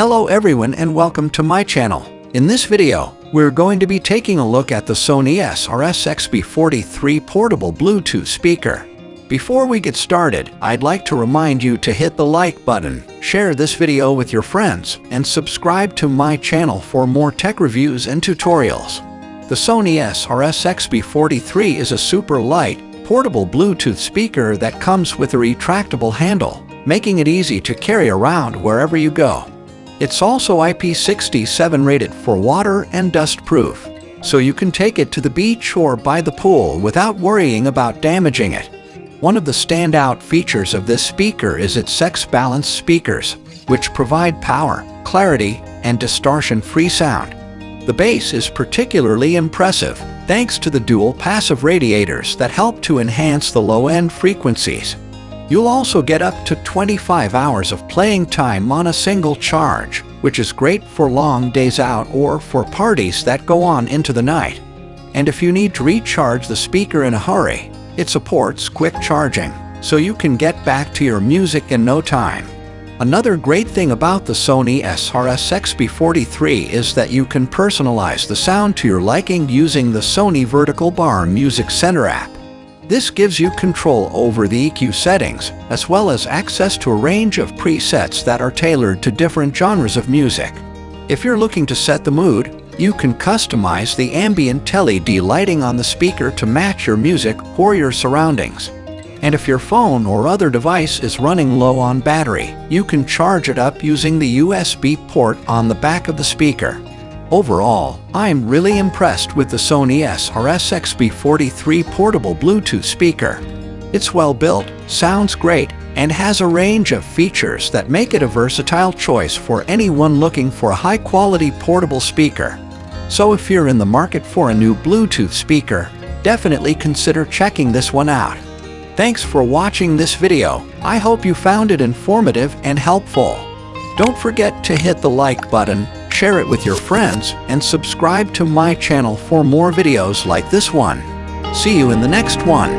Hello everyone and welcome to my channel. In this video, we're going to be taking a look at the Sony SRS-XB43 portable Bluetooth speaker. Before we get started, I'd like to remind you to hit the like button, share this video with your friends, and subscribe to my channel for more tech reviews and tutorials. The Sony SRS-XB43 is a super light, portable Bluetooth speaker that comes with a retractable handle, making it easy to carry around wherever you go. It's also IP67 rated for water and dust proof, so you can take it to the beach or by the pool without worrying about damaging it. One of the standout features of this speaker is its X-balance speakers, which provide power, clarity, and distortion-free sound. The bass is particularly impressive thanks to the dual passive radiators that help to enhance the low-end frequencies. You'll also get up to 25 hours of playing time on a single charge, which is great for long days out or for parties that go on into the night. And if you need to recharge the speaker in a hurry, it supports quick charging, so you can get back to your music in no time. Another great thing about the Sony SRS-XB43 is that you can personalize the sound to your liking using the Sony Vertical Bar Music Center app. This gives you control over the EQ settings, as well as access to a range of presets that are tailored to different genres of music. If you're looking to set the mood, you can customize the ambient LED lighting on the speaker to match your music or your surroundings. And if your phone or other device is running low on battery, you can charge it up using the USB port on the back of the speaker. Overall, I'm really impressed with the Sony SRS-XB43 portable Bluetooth speaker. It's well built, sounds great, and has a range of features that make it a versatile choice for anyone looking for a high-quality portable speaker. So if you're in the market for a new Bluetooth speaker, definitely consider checking this one out. Thanks for watching this video. I hope you found it informative and helpful. Don't forget to hit the like button share it with your friends, and subscribe to my channel for more videos like this one. See you in the next one.